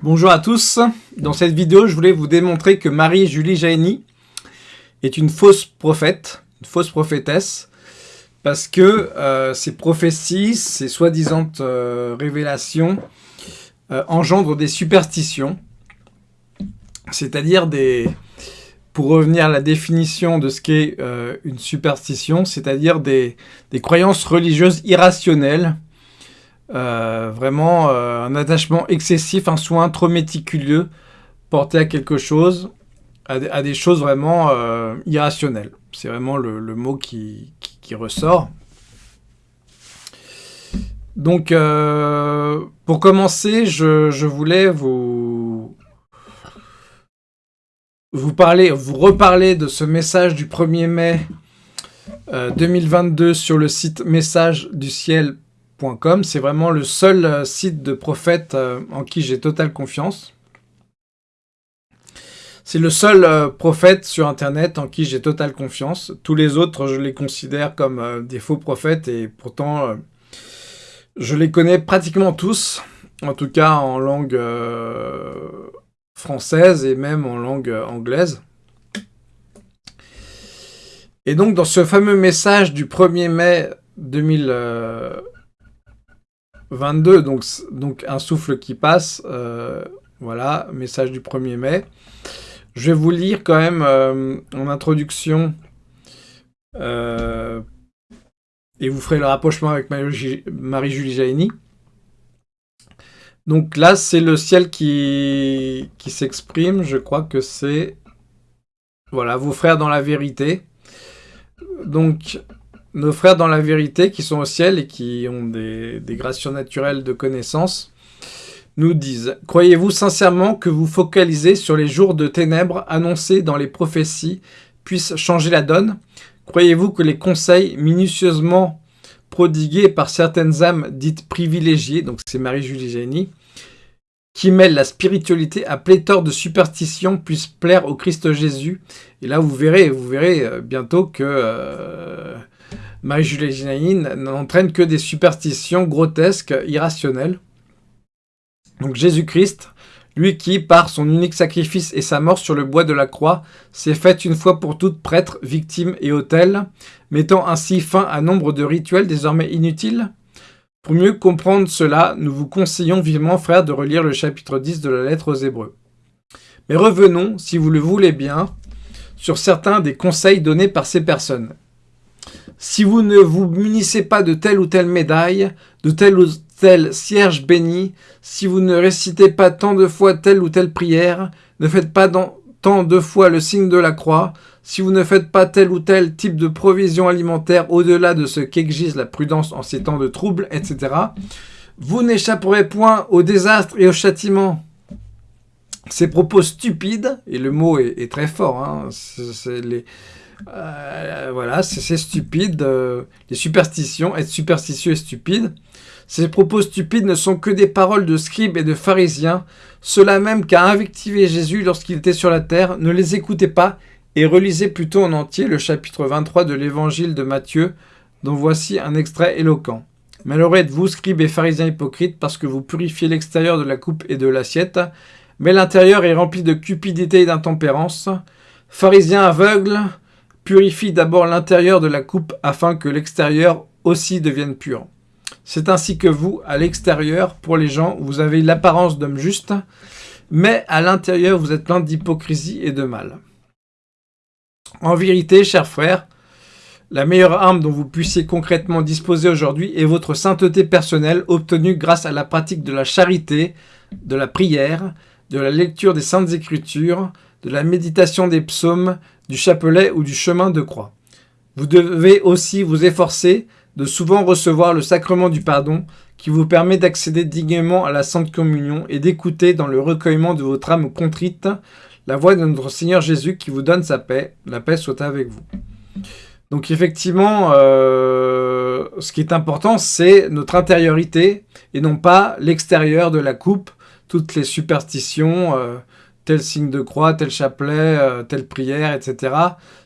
Bonjour à tous, dans cette vidéo je voulais vous démontrer que Marie-Julie Jaini est une fausse prophète, une fausse prophétesse, parce que euh, ces prophéties, ces soi-disant euh, révélations euh, engendrent des superstitions, c'est-à-dire des... Pour revenir à la définition de ce qu'est une superstition, c'est-à-dire des croyances religieuses irrationnelles euh, vraiment euh, un attachement excessif, un soin trop méticuleux porté à quelque chose, à, des choses vraiment euh, irrationnelles. C'est vraiment le, mot qui, ressort. Donc, pour commencer, je, voulais vous, vous parler, vous reparler de ce message du 1er mai 2022 sur le site message c'est vraiment le seul euh, site de prophète euh, en qui j'ai totale confiance. C'est le seul euh, prophète sur Internet en qui j'ai totale confiance. Tous les autres, je les considère comme des faux prophètes et pourtant, je les connais pratiquement tous, en tout cas en langue française et même en langue anglaise. Et donc, dans ce fameux message du 1er mai 2000, 22, donc, donc un souffle qui passe. Euh, voilà, message du 1er mai. Je vais vous lire quand même euh, en introduction euh, et vous ferez le rapprochement avec Marie-Julie Jaini. Donc là, c'est le ciel qui, qui s'exprime. Je crois que c'est... Voilà, vos frères dans la vérité. Donc, nos frères dans la vérité qui sont au ciel et qui ont des, grâces surnaturelles de connaissance nous disent « Croyez-vous sincèrement que vous focalisez sur les jours de ténèbres annoncés dans les prophéties puissent changer la donne? Croyez-vous que les conseils minutieusement prodigués par certaines âmes dites privilégiées, donc c'est Marie-Julie Génie, qui mêlent la spiritualité à pléthore de superstitions puissent plaire au Christ Jésus? Et là, vous verrez, vous verrez euh, bientôt que euh, Marie-Julie n'entraîne que des superstitions grotesques, irrationnelles. Donc Jésus-Christ, lui qui, par son unique sacrifice et sa mort sur le bois de la croix, s'est fait une fois pour toutes prêtre, victime et autel, mettant ainsi fin à nombre de rituels désormais inutiles Pour mieux comprendre cela, nous vous conseillons vivement, frères, de relire le chapitre 10 de la lettre aux Hébreux. Mais revenons, si vous le voulez bien, sur certains des conseils donnés par ces personnes. Si vous ne vous munissez pas de telle ou telle médaille, de tel ou tel cierge béni, si vous ne récitez pas tant de fois telle ou telle prière, ne faites pas tant de fois le signe de la croix, si vous ne faites pas tel ou tel type de provision alimentaire au-delà de ce qu'exige la prudence en ces temps de troubles, etc., vous n'échapperez point au désastre et au châtiment. Ces propos stupides, et le mot est, très fort, hein, c'est les euh, voilà, c'est stupide. Euh, les superstitions, être superstitieux et stupide. Ces propos stupides ne sont que des paroles de scribes et de pharisiens, ceux-là même qu'a invectivé Jésus lorsqu'il était sur la terre. Ne les écoutez pas et relisez plutôt en entier le chapitre 23 de l'évangile de Matthieu, dont voici un extrait éloquent. Malheureux êtes-vous, scribes et pharisiens hypocrites, parce que vous purifiez l'extérieur de la coupe et de l'assiette, mais l'intérieur est rempli de cupidité et d'intempérance. Pharisiens aveugles, Purifie d'abord l'intérieur de la coupe afin que l'extérieur aussi devienne pur. C'est ainsi que vous, à l'extérieur, pour les gens, vous avez l'apparence d'homme juste, mais à l'intérieur, vous êtes plein d'hypocrisie et de mal. En vérité, chers frères, la meilleure arme dont vous puissiez concrètement disposer aujourd'hui est votre sainteté personnelle obtenue grâce à la pratique de la charité, de la prière, de la lecture des saintes écritures, de la méditation des psaumes, du chapelet ou du chemin de croix. Vous devez aussi vous efforcer de souvent recevoir le sacrement du pardon qui vous permet d'accéder dignement à la Sainte Communion et d'écouter dans le recueillement de votre âme contrite la voix de notre Seigneur Jésus qui vous donne sa paix. La paix soit avec vous. Donc effectivement, euh, ce qui est important, c'est notre intériorité et non pas l'extérieur de la coupe, toutes les superstitions, euh, tel signe de croix, tel chapelet, euh, telle prière, etc.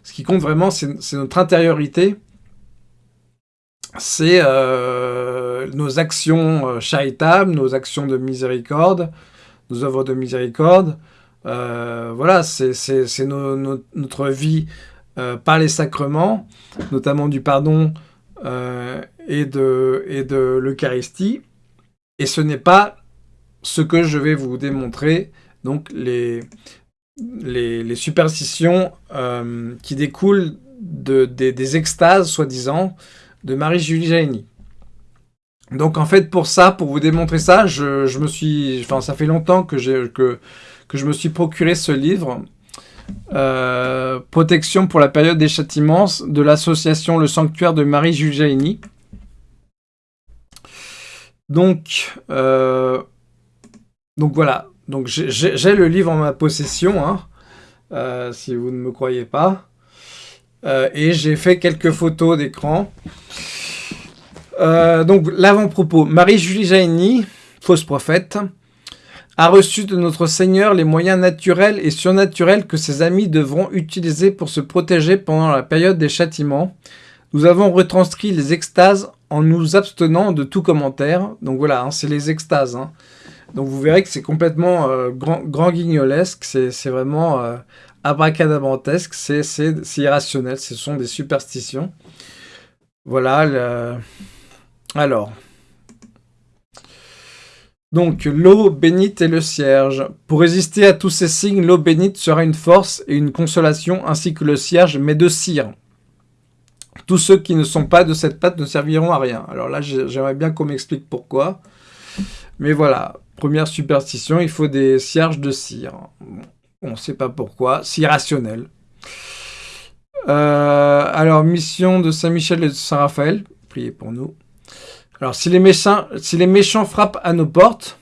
Ce qui compte vraiment, c'est notre intériorité. C'est euh, nos actions euh, charitables, nos actions de miséricorde, nos œuvres de miséricorde. voilà, c'est notre vie par les sacrements, notamment du pardon et de, et de l'Eucharistie. Et ce n'est pas ce que je vais vous démontrer, donc les, superstitions euh, qui découlent de, des, extases, soi-disant, de Marie-Julie Jaini. Donc en fait, pour ça, pour vous démontrer ça, je, me suis, enfin ça fait longtemps que je me suis procuré ce livre, euh, Protection pour la période des châtiments, de l'association Le Sanctuaire de Marie-Julie Jaini. Donc, euh, donc voilà, donc j'ai le livre en ma possession, hein, euh, si vous ne me croyez pas. Euh, et j'ai fait quelques photos d'écran. donc l'avant-propos. Marie-Julie Jaini, fausse prophète, a reçu de notre Seigneur les moyens naturels et surnaturels que ses amis devront utiliser pour se protéger pendant la période des châtiments. Nous avons retranscrit les extases en nous abstenant de tout commentaire. Donc voilà, hein, c'est les extases. Hein. Donc vous verrez que c'est complètement euh, grand, grand, guignolesque, c'est vraiment euh, abracadabrantesque, c'est irrationnel, ce sont des superstitions. Voilà, alors... Donc, l'eau bénite et le cierge. Pour résister à tous ces signes, l'eau bénite sera une force et une consolation, ainsi que le cierge, mais de cire. Tous ceux qui ne sont pas de cette pâte ne serviront à rien. Alors là, j'aimerais bien qu'on m'explique pourquoi. Mais voilà, première superstition, il faut des cierges de cire. on ne sait pas pourquoi, c'est irrationnel. Euh, alors, mission de Saint-Michel et de Saint-Raphaël, priez pour nous. Alors, si les, méchants, si les méchants frappent à nos portes,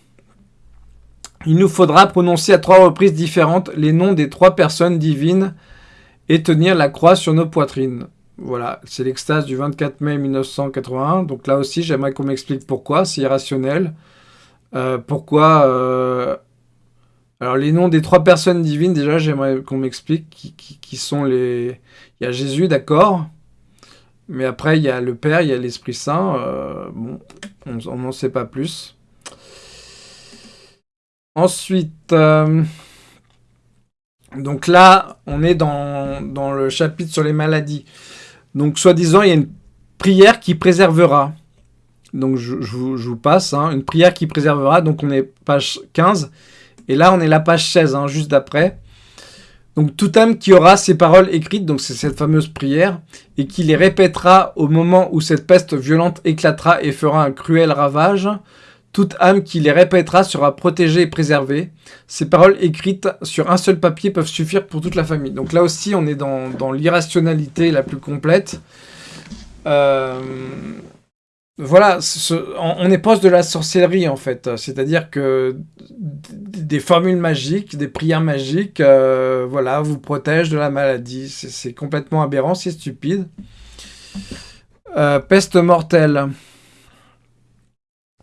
il nous faudra prononcer à trois reprises différentes les noms des trois personnes divines et tenir la croix sur nos poitrines. Voilà, c'est l'extase du 24 mai 1981. Donc là aussi, j'aimerais qu'on m'explique pourquoi. C'est irrationnel. Euh, pourquoi... Euh, alors les noms des trois personnes divines, déjà, j'aimerais qu'on m'explique qui, sont les... Il y a Jésus, d'accord. Mais après, il y a le Père, il y a l'Esprit Saint. Euh, bon, on n'en sait pas plus. Ensuite... donc là, on est dans, dans le chapitre sur les maladies. Donc, soi-disant, il y a une prière qui préservera. Donc, je, vous, passe. Hein. une prière qui préservera. Donc, on est page 15. Et là, on est la page 16, hein, juste d'après. Donc, tout âme qui aura ces paroles écrites, donc c'est cette fameuse prière, et qui les répétera au moment où cette peste violente éclatera et fera un cruel ravage, toute âme qui les répétera sera protégée et préservée. Ces paroles écrites sur un seul papier peuvent suffire pour toute la famille. Donc là aussi, on est dans, l'irrationalité la plus complète. Euh, voilà, on est proche de la sorcellerie en fait. C'est-à-dire que des formules magiques, des prières magiques, euh, voilà, vous protègent de la maladie. C'est complètement aberrant, c'est stupide. Euh, peste mortelle.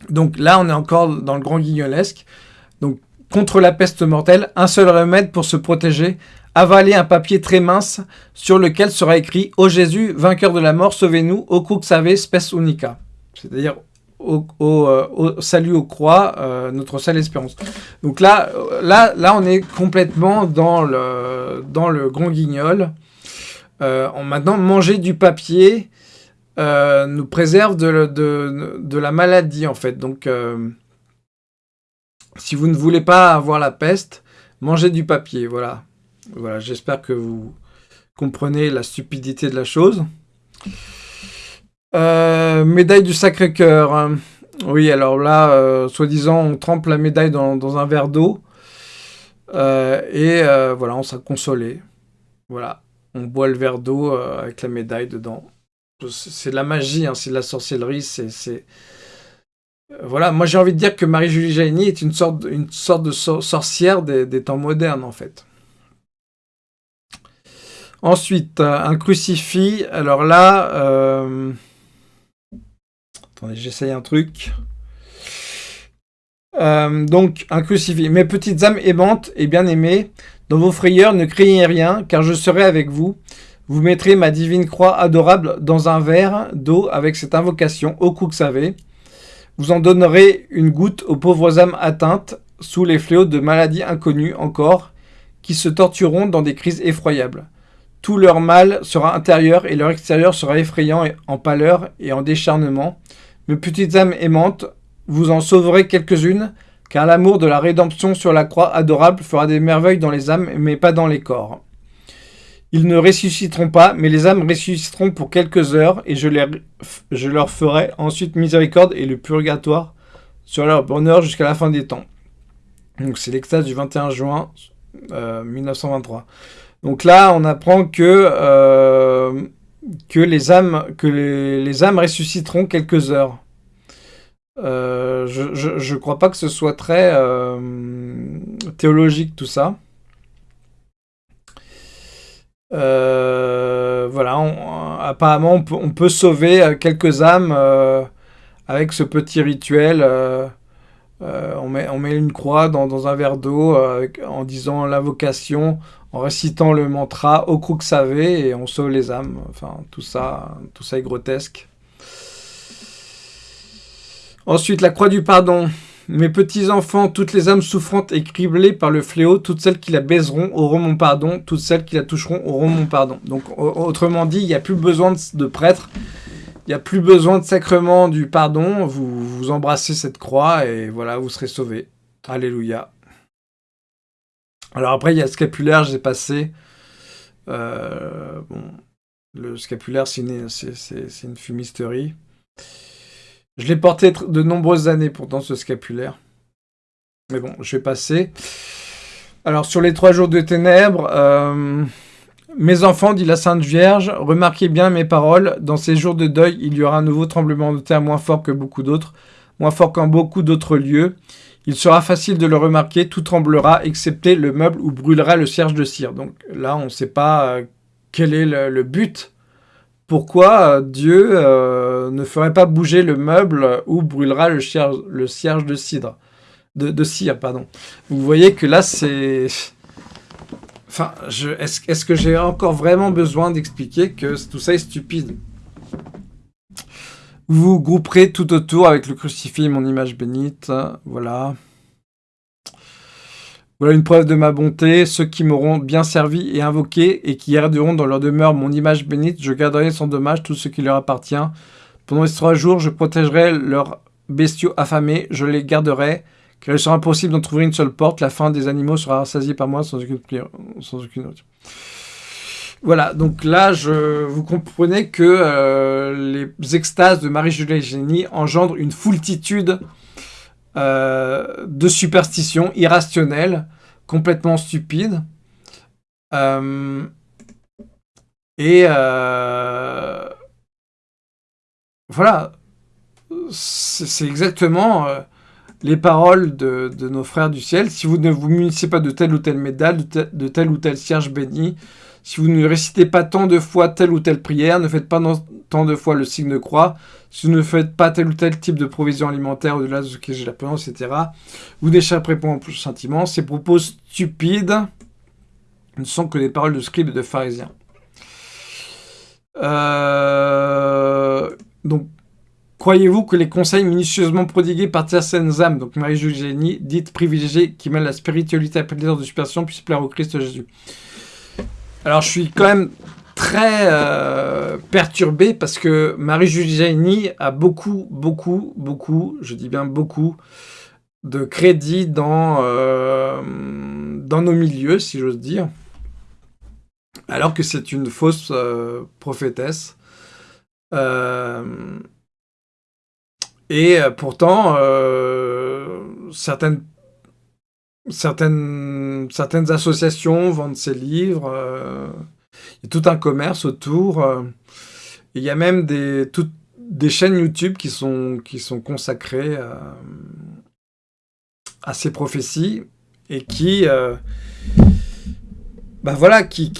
Donc là, on est encore dans le grand guignolesque. Donc, contre la peste mortelle, un seul remède pour se protéger, avaler un papier très mince sur lequel sera écrit « Ô Jésus, vainqueur de la mort, sauvez-nous, au savez, spes unica ». C'est-à-dire au, euh, salut aux croix, euh, notre seule espérance. Donc là, là, là, on est complètement dans le, dans le grand guignol. Euh, maintenant, manger du papier, euh, nous préserve de, la maladie, en fait. Donc, euh, si vous ne voulez pas avoir la peste, mangez du papier, voilà. Voilà, j'espère que vous comprenez la stupidité de la chose. Euh, médaille du Sacré-Cœur. Oui, alors là, soi-disant, on trempe la médaille dans, un verre d'eau. et voilà, on sera consolé. Voilà, on boit le verre d'eau avec la médaille dedans c'est de la magie, hein, c'est de la sorcellerie. Euh, voilà, moi j'ai envie de dire que Marie-Julie Jaini est une sorte, une sorte de sorcière des, temps modernes, en fait. Ensuite, un crucifix. Alors là... Euh, attendez, j'essaye un truc. Euh, donc, un crucifix. Mes petites âmes aimantes et bien-aimées, dans vos frayeurs, ne craignez rien, car je serai avec vous. Vous mettrez ma divine croix adorable dans un verre d'eau avec cette invocation, au coup que savez. Vous en donnerez une goutte aux pauvres âmes atteintes sous les fléaux de maladies inconnues encore, qui se tortureront dans des crises effroyables. Tout leur mal sera intérieur et leur extérieur sera effrayant en pâleur et en décharnement. Mes petites âmes aimantes, vous en sauverez quelques-unes, car l'amour de la rédemption sur la croix adorable fera des merveilles dans les âmes, mais pas dans les corps. Ils ne ressusciteront pas, mais les âmes ressusciteront pour quelques heures, et je, leur ferai ensuite miséricorde et le purgatoire sur leur bonheur jusqu'à la fin des temps. Donc c'est l'extase du 21 juin 1923. Euh, Donc là, on apprend que, euh, que, les, âmes, que les, âmes ressusciteront quelques heures. Euh, je ne crois pas que ce soit très théologique tout ça. voilà, apparemment on peut, sauver quelques âmes avec ce petit rituel. Euh, on, met, une croix dans, un verre d'eau euh, en disant l'invocation, en récitant le mantra au que savé et on sauve les âmes. Enfin, tout ça, tout ça est grotesque. Ensuite, la croix du pardon. Mes petits-enfants, toutes les âmes souffrantes et criblées par le fléau, toutes celles qui la baiseront auront mon pardon, toutes celles qui la toucheront auront mon pardon. Donc, autrement dit, il n'y a plus besoin de prêtres il n'y a plus besoin de sacrement du pardon. Vous, vous embrassez cette croix et voilà, vous serez sauvés. Alléluia. Alors après, il y a le scapulaire, j'ai passé. Euh, bon, le scapulaire, c'est une, une, fumisterie. Je l'ai porté de nombreuses années pourtant, ce scapulaire. Mais bon, je vais passer. Alors, sur les trois jours de ténèbres, euh, mes enfants, dit la Sainte Vierge, remarquez bien mes paroles. Dans ces jours de deuil, il y aura un nouveau tremblement de terre moins fort que beaucoup d'autres, moins fort qu'en beaucoup d'autres lieux. Il sera facile de le remarquer, tout tremblera, excepté le meuble où brûlera le cierge de cire. Donc là, on ne sait pas euh, quel est le, but. Pourquoi euh, Dieu euh, ne ferait pas bouger le meuble où brûlera le cierge, de cidre? De, de cire, pardon. Vous voyez que là, c'est Enfin, est-ce que j'ai encore vraiment besoin d'expliquer que tout ça est stupide? Vous grouperez tout autour avec le crucifix mon image bénite. Voilà. Voilà une preuve de ma bonté. Ceux qui m'auront bien servi et invoqué et qui garderont dans leur demeure mon image bénite, je garderai sans dommage tout ce qui leur appartient. Pendant ces trois jours, je protégerai leurs bestiaux affamés, je les garderai car il sera impossible d'en trouver une seule porte, la fin des animaux sera rassasiée par moi sans aucune, sans aucune autre. Voilà, donc là, je, vous comprenez que euh, les extases de Marie-Julie Génie engendrent une foultitude euh, de superstitions irrationnelles, complètement stupides. Euh, et voilà, c'est exactement les paroles de, nos frères du ciel. Si vous ne vous munissez pas de telle ou telle médaille, de, tel, ou tel cierge béni, si vous ne récitez pas tant de fois telle ou telle prière, ne faites pas tant de fois le signe de croix, si vous ne faites pas tel ou tel type de provision alimentaire au-delà de ce que j'ai la etc., vous n'échapperez pas plus sentiment. Ces propos stupides ne sont que des paroles de scribes et de pharisiens. Euh, donc, Croyez-vous que les conseils minutieusement prodigués par certaines âmes, donc Marie-Julie Génie, dites privilégiées, qui mêlent la spiritualité à plaisir de superstition, puissent plaire au Christ Jésus? Alors je suis quand même très euh, perturbé parce que Marie-Julie Génie a beaucoup, beaucoup, beaucoup, je dis bien beaucoup, de crédit dans, euh, dans nos milieux, si j'ose dire, alors que c'est une fausse euh, prophétesse. Et euh, pourtant, euh, certaines, associations vendent ces livres. Euh, il y a tout un commerce autour. il y a même des, chaînes YouTube qui sont, consacrées à ces prophéties et qui, bah voilà, qui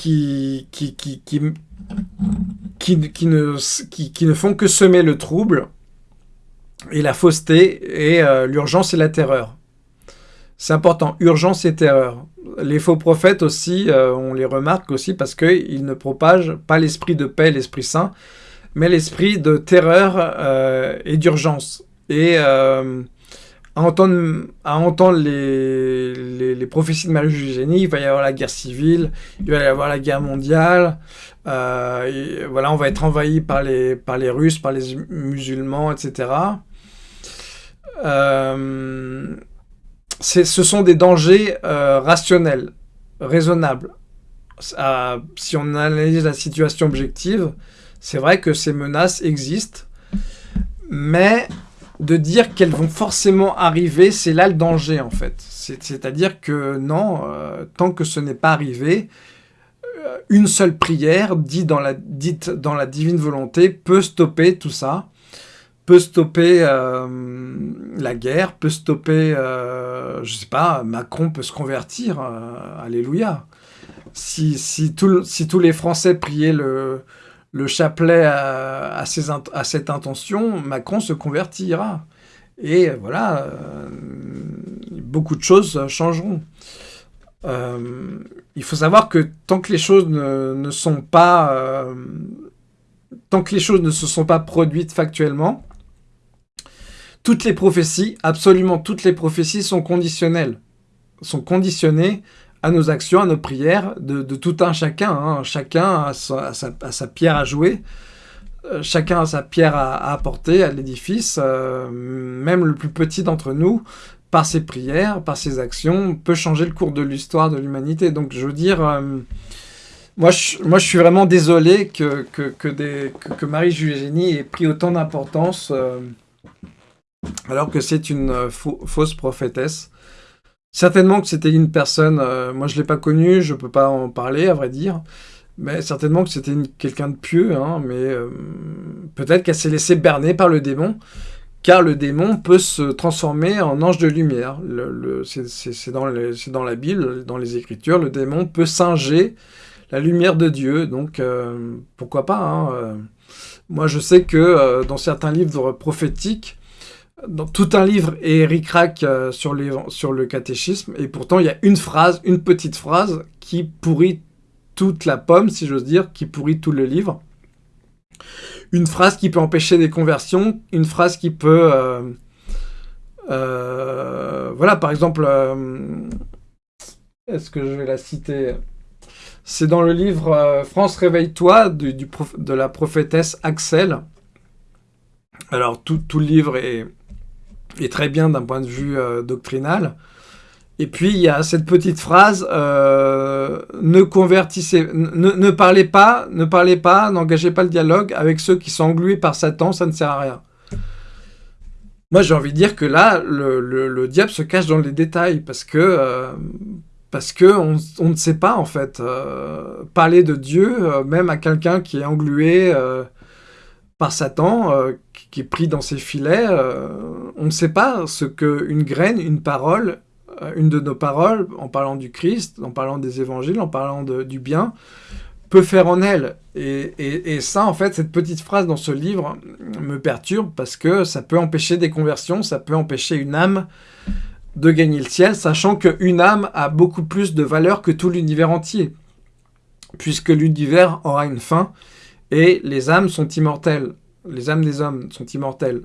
ne font que semer le trouble et la fausseté, et euh, l'urgence et la terreur. C'est important, urgence et terreur. Les faux prophètes aussi, euh, on les remarque aussi parce qu'ils ne propagent pas l'esprit de paix, l'esprit saint, mais l'esprit de terreur euh, et d'urgence. Et à entendre, les, prophéties de Marie il va y avoir la guerre civile, il va y avoir la guerre mondiale, euh, voilà, on va être envahi par les, par les Russes, par les musulmans, etc. Euh, ce sont des dangers euh, rationnels, raisonnables. si on analyse la situation objective, c'est vrai que ces menaces existent, mais de dire qu'elles vont forcément arriver, c'est là le danger en fait. C'est-à-dire que non, tant que ce n'est pas arrivé, une seule prière dite dans, la, divine volonté peut stopper tout ça, peut stopper euh, la guerre, peut stopper, je sais pas, Macron peut se convertir, alléluia. Si, tous les Français priaient le, le chapelet à, cette intention, Macron se convertira. Et voilà, euh, beaucoup de choses changeront. Euh, il faut savoir que tant que les choses ne, sont pas... Euh, tant que les choses ne se sont pas produites factuellement, toutes les prophéties, absolument toutes les prophéties sont conditionnelles, sont conditionnées à nos actions, à nos prières, de, tout un chacun. Chacun a sa, pierre à jouer, chacun a sa pierre à, apporter à l'édifice. Euh, même le plus petit d'entre nous, par ses prières, par ses actions, peut changer le cours de l'histoire de l'humanité. Donc je veux dire... Euh, moi je, moi, je suis vraiment désolé que, que, que, Marie-Julie ait pris autant d'importance alors que c'est une fausse prophétesse. Certainement que c'était une personne, euh, moi je ne l'ai pas connue, je ne peux pas en parler à vrai dire, mais certainement que c'était quelqu'un de pieux, hein, mais euh, peut-être qu'elle s'est laissée berner par le démon, car le démon peut se transformer en ange de lumière. C'est dans, la Bible, dans les Écritures, le démon peut singer la lumière de Dieu, donc euh, pourquoi pas hein, Moi je sais que dans certains livres prophétiques, dans tout un livre Rack euh, sur, sur le catéchisme, et pourtant il y a une phrase, une petite phrase, qui pourrit toute la pomme, si j'ose dire, qui pourrit tout le livre. Une phrase qui peut empêcher des conversions, une phrase qui peut... Euh, euh, voilà, par exemple, est-ce que je vais la citer? C'est dans le livre France réveille-toi de la prophétesse Axel. Alors, tout, le livre est, très bien d'un point de vue euh, doctrinal. Et puis, il y a cette petite phrase, euh, ne convertissez, ne, parlez pas, ne parlez pas, n'engagez pas le dialogue avec ceux qui sont englués par Satan, ça ne sert à rien. Moi, j'ai envie de dire que là, le, diable se cache dans les détails, parce que, euh, parce que on, ne sait pas, en fait, parler de Dieu, même à quelqu'un qui est englué par Satan, qui est pris dans ses filets, euh, on ne sait pas ce qu'une graine, une parole, euh, une de nos paroles, en parlant du Christ, en parlant des évangiles, en parlant du bien, peut faire en elle. Et, ça, en fait, cette petite phrase dans ce livre me perturbe parce que ça peut empêcher des conversions, ça peut empêcher une âme de gagner le ciel, sachant qu'une âme a beaucoup plus de valeur que tout l'univers entier, puisque l'univers aura une fin, et les âmes sont immortelles les âmes des hommes sont immortelles.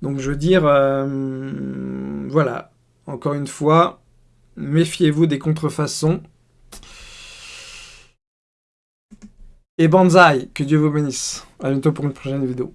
Donc je veux dire, euh, voilà, encore une fois, méfiez-vous des contrefaçons. Et banzai, que Dieu vous bénisse. A bientôt pour une prochaine vidéo.